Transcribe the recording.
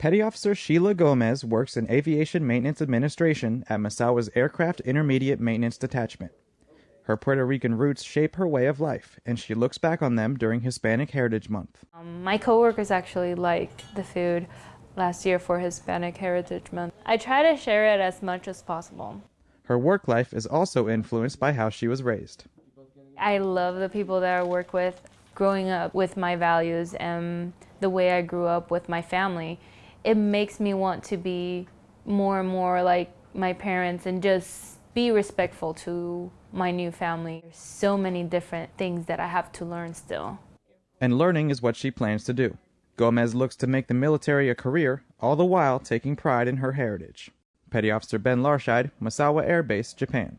Petty Officer Sheila Gomez works in Aviation Maintenance Administration at Misawa's Aircraft Intermediate Maintenance Detachment. Her Puerto Rican roots shape her way of life, and she looks back on them during Hispanic Heritage Month. Um, my coworkers actually liked the food last year for Hispanic Heritage Month. I try to share it as much as possible. Her work life is also influenced by how she was raised. I love the people that I work with. Growing up with my values and the way I grew up with my family, it makes me want to be more and more like my parents and just be respectful to my new family. There's so many different things that I have to learn still. And learning is what she plans to do. Gomez looks to make the military a career, all the while taking pride in her heritage. Petty Officer Ben Larscheid, Misawa Air Base, Japan.